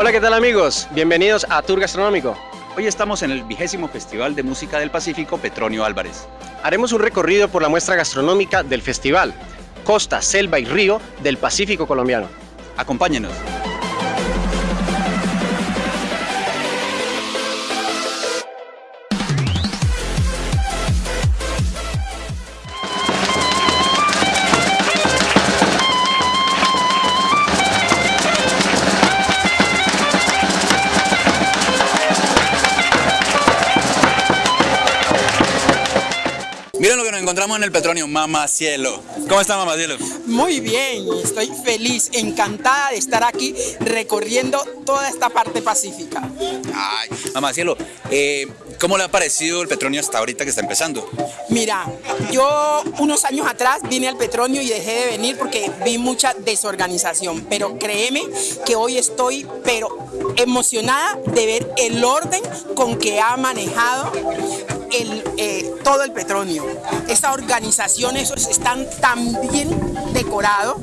Hola, ¿qué tal amigos? Bienvenidos a Tour Gastronómico. Hoy estamos en el vigésimo Festival de Música del Pacífico Petronio Álvarez. Haremos un recorrido por la muestra gastronómica del festival, Costa, Selva y Río del Pacífico colombiano. Acompáñenos. Encontramos en el Petronio, Mamá Cielo. ¿Cómo está Mamá Cielo? Muy bien, estoy feliz, encantada de estar aquí recorriendo toda esta parte pacífica. Ay, Mamá Cielo, eh, ¿cómo le ha parecido el Petronio hasta ahorita que está empezando? Mira, yo unos años atrás vine al Petronio y dejé de venir porque vi mucha desorganización, pero créeme que hoy estoy pero emocionada de ver el orden con que ha manejado el, eh, todo el Petronio. Esa organización, esos están tan bien decorados,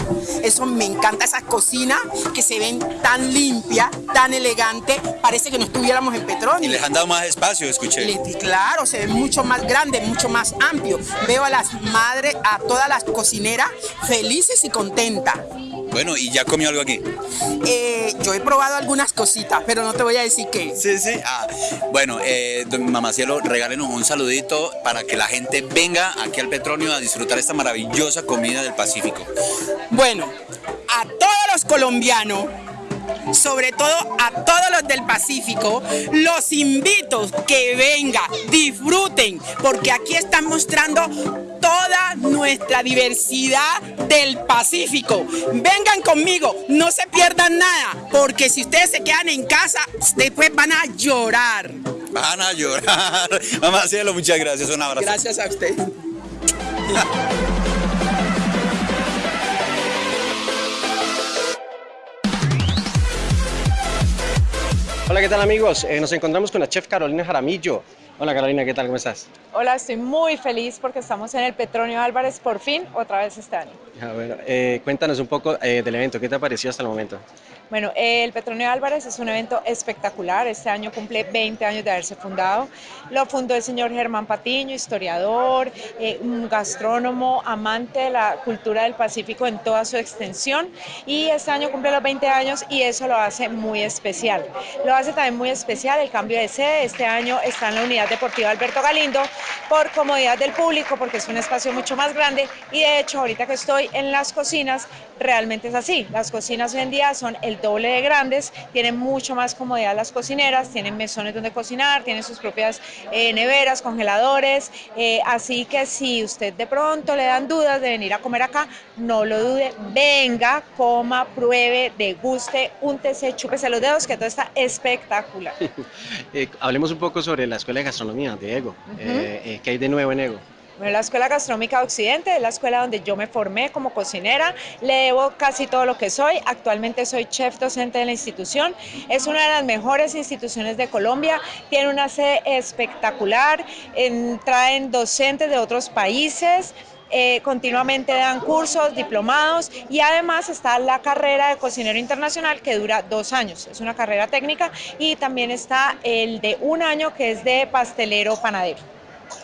eso me encanta, esa cocina que se ven tan limpia, tan elegante, parece que no estuviéramos en Petronio. Y les han dado más espacio, escuché. Claro, se ve mucho más grande, mucho más amplio. Veo a las madres, a todas las cocineras felices y contentas. Bueno, ¿y ya comió algo aquí? Eh, yo he probado algunas cositas, pero no te voy a decir qué. Sí, sí. Ah, bueno, eh, don Mamá Cielo, regálenos un saludito para que la gente venga aquí al Petronio a disfrutar esta maravillosa comida del Pacífico. Bueno, a todos los colombianos, sobre todo a todos los del Pacífico, los invito que vengan, disfruten, porque aquí están mostrando toda nuestra diversidad del Pacífico. Vengan conmigo, no se pierdan nada, porque si ustedes se quedan en casa, después van a llorar. Van a llorar. Mamá Cielo, muchas gracias. Un abrazo. Gracias a ustedes. Hola, ¿qué tal amigos? Eh, nos encontramos con la chef Carolina Jaramillo. Hola Carolina, ¿qué tal? ¿Cómo estás? Hola, estoy muy feliz porque estamos en el Petronio Álvarez por fin, otra vez este año. Bueno, eh, cuéntanos un poco eh, del evento, ¿qué te ha parecido hasta el momento? Bueno, el Petronio Álvarez es un evento espectacular. Este año cumple 20 años de haberse fundado. Lo fundó el señor Germán Patiño, historiador, eh, un gastrónomo, amante de la cultura del Pacífico en toda su extensión. Y este año cumple los 20 años y eso lo hace muy especial. Lo hace también muy especial el cambio de sede. Este año está en la Unidad Deportiva Alberto Galindo por comodidad del público, porque es un espacio mucho más grande. Y de hecho, ahorita que estoy en las cocinas, realmente es así. Las cocinas hoy en día son el doble de grandes, tienen mucho más comodidad las cocineras, tienen mesones donde cocinar, tienen sus propias eh, neveras, congeladores, eh, así que si usted de pronto le dan dudas de venir a comer acá, no lo dude, venga, coma, pruebe, deguste, úntese, chúpese los dedos, que todo está espectacular. Eh, hablemos un poco sobre la Escuela de Gastronomía de EGO. Eh, eh, ¿Qué hay de nuevo en EGO? Bueno, la Escuela Gastronómica de Occidente es la escuela donde yo me formé como cocinera, le debo casi todo lo que soy, actualmente soy chef docente de la institución, es una de las mejores instituciones de Colombia, tiene una sede espectacular, en- traen docentes de otros países, eh, continuamente dan cursos, diplomados. Y además está la carrera de cocinero internacional que dura dos años, es una carrera técnica. Y también está el de un año que es de pastelero panadero.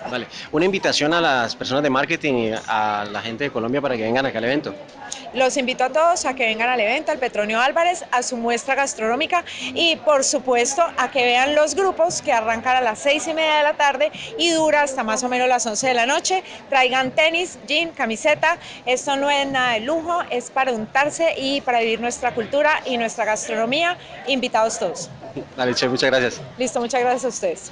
Vale, una invitación a las personas de marketing y a la gente de Colombia para que vengan acá al evento. Los invito a todos a que vengan al evento, al Petronio Álvarez, a su muestra gastronómica y por supuesto a que vean los grupos que arrancan a las seis y media de la tarde y dura hasta más o menos las 11 de la noche. Traigan tenis, jean, camiseta. Esto no es nada de lujo, es para untarse y para vivir nuestra cultura y nuestra gastronomía. Invitados todos. Dale, chef, muchas gracias. Listo, muchas gracias a ustedes.